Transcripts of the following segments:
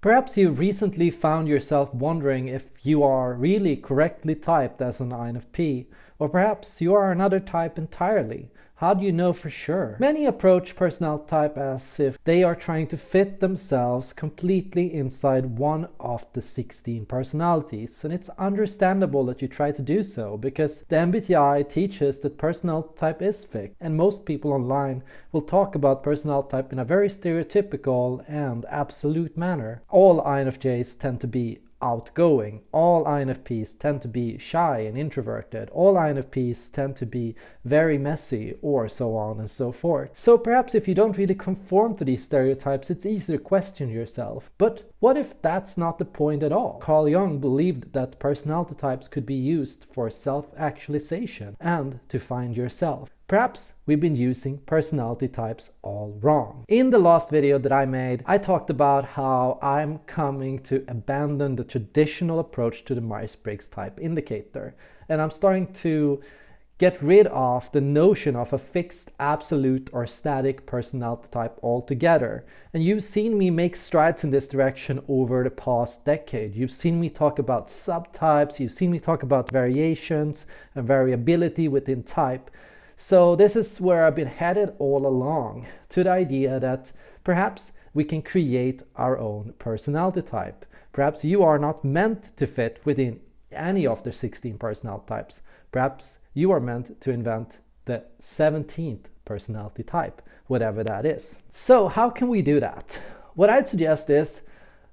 Perhaps you recently found yourself wondering if you are really correctly typed as an INFP, or perhaps you are another type entirely. How do you know for sure? Many approach personality type as if they are trying to fit themselves completely inside one of the 16 personalities. And it's understandable that you try to do so because the MBTI teaches that personality type is fixed. And most people online will talk about personality type in a very stereotypical and absolute manner. All INFJs tend to be outgoing. All INFPs tend to be shy and introverted. All INFPs tend to be very messy or so on and so forth. So perhaps if you don't really conform to these stereotypes, it's easy to question yourself. But what if that's not the point at all? Carl Jung believed that personality types could be used for self-actualization and to find yourself. Perhaps we've been using personality types all wrong. In the last video that I made, I talked about how I'm coming to abandon the traditional approach to the Myers-Briggs type indicator. And I'm starting to get rid of the notion of a fixed, absolute or static personality type altogether. And you've seen me make strides in this direction over the past decade. You've seen me talk about subtypes, you've seen me talk about variations and variability within type. So this is where I've been headed all along, to the idea that perhaps we can create our own personality type. Perhaps you are not meant to fit within any of the 16 personality types. Perhaps you are meant to invent the 17th personality type, whatever that is. So how can we do that? What I'd suggest is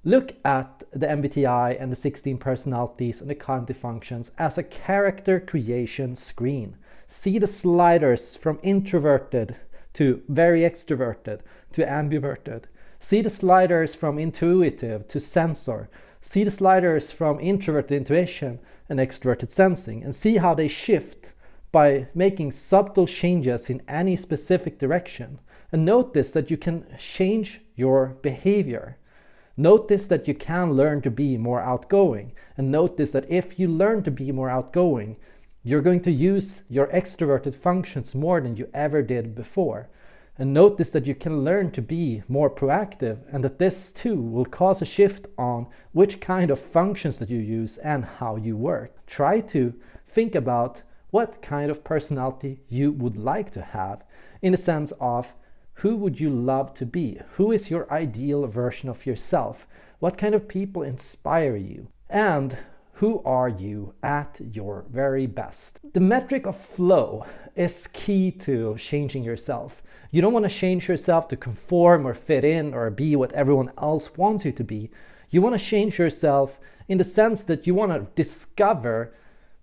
look at the MBTI and the 16 personalities and the cognitive functions as a character creation screen see the sliders from introverted to very extroverted to ambiverted. See the sliders from intuitive to sensor. See the sliders from introverted intuition and extroverted sensing and see how they shift by making subtle changes in any specific direction. And notice that you can change your behavior. Notice that you can learn to be more outgoing. And notice that if you learn to be more outgoing, you're going to use your extroverted functions more than you ever did before. And notice that you can learn to be more proactive and that this too will cause a shift on which kind of functions that you use and how you work. Try to think about what kind of personality you would like to have in the sense of who would you love to be? Who is your ideal version of yourself? What kind of people inspire you? And who are you at your very best? The metric of flow is key to changing yourself. You don't want to change yourself to conform or fit in or be what everyone else wants you to be. You want to change yourself in the sense that you want to discover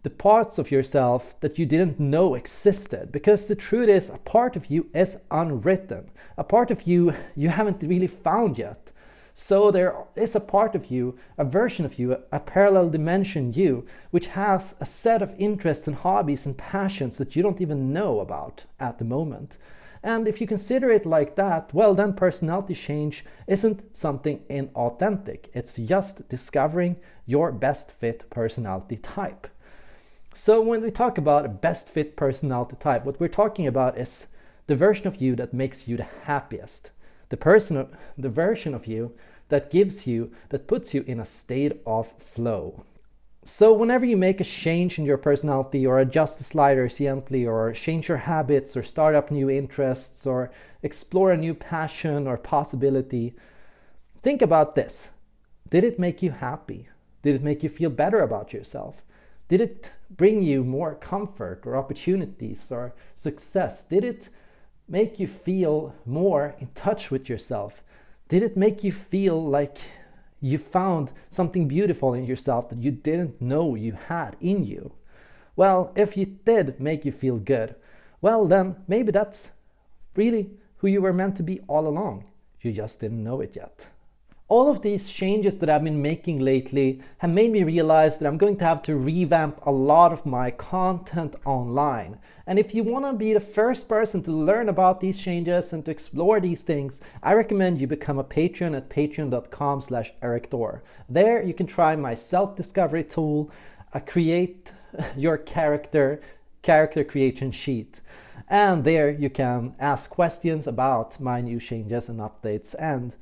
the parts of yourself that you didn't know existed. Because the truth is, a part of you is unwritten. A part of you you haven't really found yet. So there is a part of you, a version of you, a parallel dimension you, which has a set of interests and hobbies and passions that you don't even know about at the moment. And if you consider it like that, well then personality change isn't something inauthentic. It's just discovering your best fit personality type. So when we talk about a best fit personality type, what we're talking about is the version of you that makes you the happiest the person, the version of you that gives you, that puts you in a state of flow. So whenever you make a change in your personality or adjust the sliders gently or change your habits or start up new interests or explore a new passion or possibility, think about this. Did it make you happy? Did it make you feel better about yourself? Did it bring you more comfort or opportunities or success? Did it make you feel more in touch with yourself? Did it make you feel like you found something beautiful in yourself that you didn't know you had in you? Well, if it did make you feel good, well then maybe that's really who you were meant to be all along. You just didn't know it yet. All of these changes that I've been making lately have made me realize that I'm going to have to revamp a lot of my content online. And if you want to be the first person to learn about these changes and to explore these things, I recommend you become a patron at patreon.com slash erikthor. There you can try my self-discovery tool, create your character, character creation sheet. And there you can ask questions about my new changes and updates and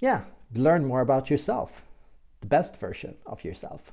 yeah, learn more about yourself, the best version of yourself.